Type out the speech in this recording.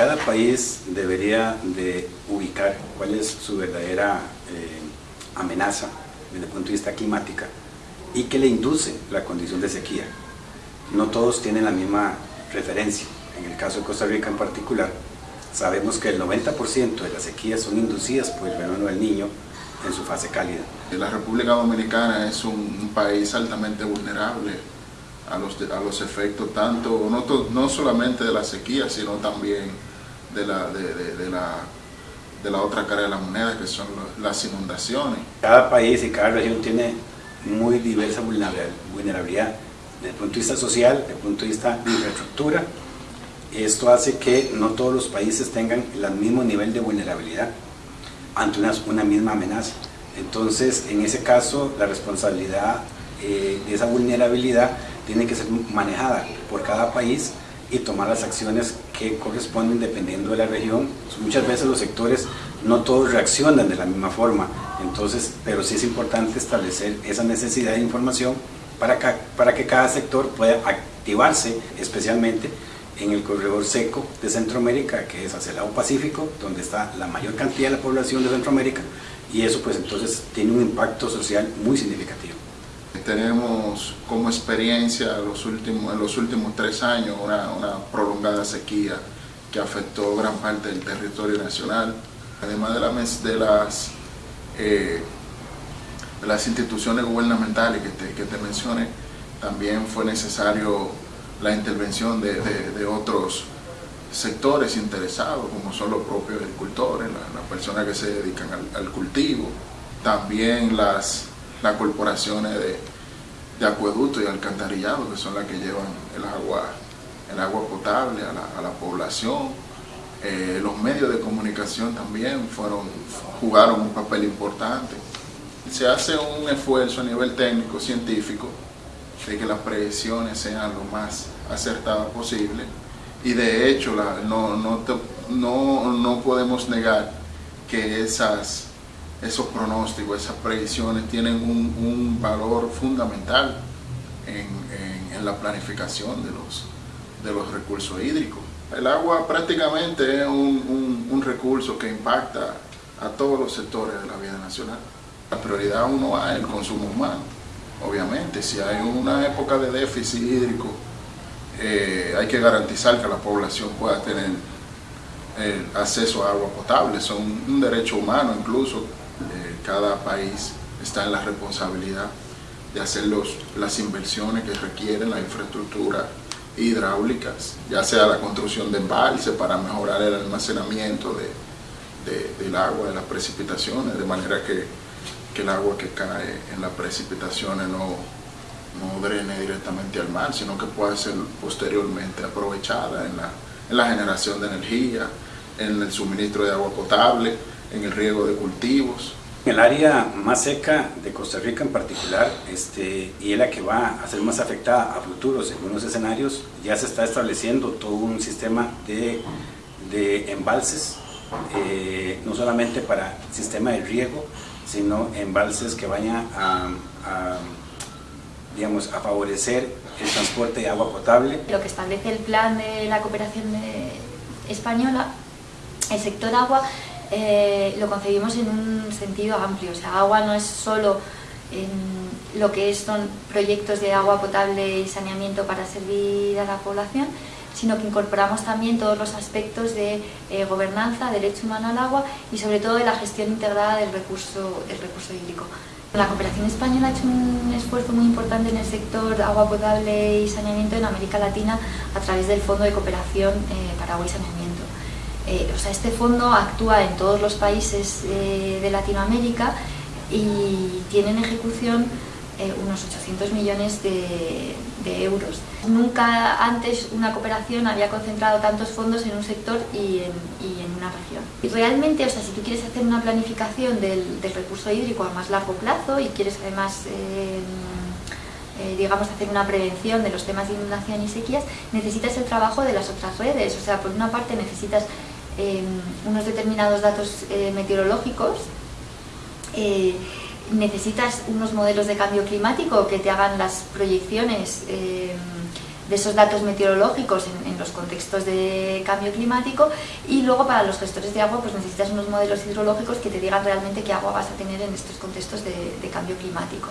cada país debería de ubicar cuál es su verdadera eh, amenaza desde el punto de vista climática y que le induce la condición de sequía. No todos tienen la misma referencia. En el caso de Costa Rica en particular, sabemos que el 90% de las sequías son inducidas por el fenómeno del niño en su fase cálida. La República Dominicana es un, país altamente vulnerable a los, a los efectos tanto, no, no solamente de la sequía, sino también de la, de, la, de la otra cara de la moneda, que son las inundaciones. Cada país y cada región tiene muy diversa vulnerabilidad desde el punto de vista social, desde el punto de vista de infraestructura. Esto hace que no todos los países tengan el mismo nivel de vulnerabilidad ante una, una misma amenaza. Entonces, en ese caso, la responsabilidad eh, de esa vulnerabilidad tiene que ser manejada por cada país y tomar las acciones que corresponden dependiendo de la región. Muchas veces los sectores no todos reaccionan de la misma forma, entonces, pero sí es importante establecer esa necesidad de información para que, para que cada sector pueda activarse especialmente en el corredor seco de Centroamérica, que es hacia el lado Pacífico, donde está la mayor cantidad de la población de Centroamérica, y eso pues entonces tiene un impacto social muy significativo. Tenemos como experiencia los últimos, en los últimos tres años una, una prolongada sequía que afectó gran parte del territorio nacional, además de, la, de las, eh, las instituciones gubernamentales que te, que te mencioné, también fue necesario la intervención de, de, otros sectores interesados, como son los propios agricultores, las, personas que se dedican al, cultivo, también las, las corporaciones de, de acueducto y alcantarillado, que son las que llevan el agua, el agua potable a la, a la población. Eh, los medios de comunicación también fueron, jugaron un papel importante. Se hace un esfuerzo a nivel técnico, científico, de que las predicciones sean lo más acertadas posible y de hecho no, no, no, podemos negar que esas, esos pronósticos, esas predicciones tienen un, valor fundamental en, la planificación de los, de los recursos hídricos. El agua prácticamente es un, un, recurso que impacta a todos los sectores de la vida nacional. La prioridad uno es el consumo humano obviamente, si hay una época de déficit hídrico, eh, hay que garantizar que la población pueda tener eh, acceso a agua potable, es un derecho humano incluso, cada país está en la responsabilidad de hacer las inversiones que requieren la infraestructura hidráulicas, ya sea la construcción de embalses para mejorar el almacenamiento del agua, de las precipitaciones, de manera que que el agua que cae en las precipitaciones no, no drene directamente al mar, sino que pueda ser posteriormente aprovechada en la, en la generación de energía, en el suministro de agua potable, en el riego de cultivos. En el área más seca de Costa Rica en particular, este, y es la que va a ser más afectada a futuros en unos escenarios, ya se está estableciendo todo un sistema de, de embalses, eh, no solamente para sistema de riego, sino embalses que vayan a, digamos, a favorecer el transporte de agua potable. Lo que establece el plan de la cooperación española, el sector agua, eh, lo concebimos en un sentido amplio, o sea, agua no es solo en lo que son proyectos de agua potable y saneamiento para servir a la población, sino que incorporamos también todos los aspectos de eh, gobernanza, derecho humano al agua y sobre todo de la gestión integrada del recurso, del recurso hídrico. La cooperación española ha hecho un esfuerzo muy importante en el sector agua potable y saneamiento en América Latina a través del Fondo de Cooperación eh, para Agua y Saneamiento. Eh, o sea, este fondo actúa en todos los países de Latinoamérica y tiene en ejecución unos 800 millones de, euros. Nunca antes una cooperación había concentrado tantos fondos en un sector y en, una región. Y realmente, o sea, si tú quieres hacer una planificación del, del recurso hídrico a más largo plazo y quieres además eh, eh, digamos, hacer una prevención de los temas de inundación y sequías, necesitas el trabajo de las otras redes. O sea, por una parte necesitas eh, unos determinados datos meteorológicos, necesitas unos modelos de cambio climático que te hagan las proyecciones eh, de esos datos meteorológicos en, los contextos de cambio climático y luego para los gestores de agua pues necesitas unos modelos hidrológicos que te digan realmente qué agua vas a tener en estos contextos de cambio climático.